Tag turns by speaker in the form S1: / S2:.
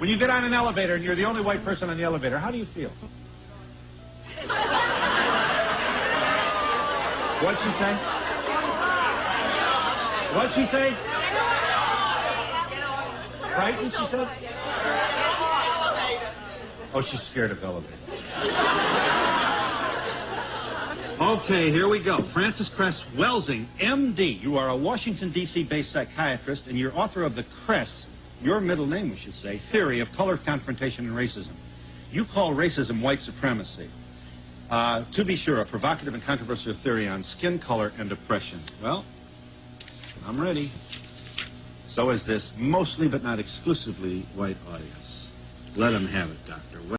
S1: When you get on an elevator and you're the only white person on the elevator, how do you feel? What'd she say? What'd she say? Frightened, she said? Oh, she's scared of elevators. Okay, here we go. Frances Cress Welsing, MD. You are a Washington, D.C. based psychiatrist, and you're author of the Cress, your middle name, we should say, theory of color confrontation and racism. You call racism white supremacy. Uh, to be sure, a provocative and controversial theory on skin color and oppression. Well, I'm ready. So is this mostly but not exclusively white audience. Let them have it, Doctor.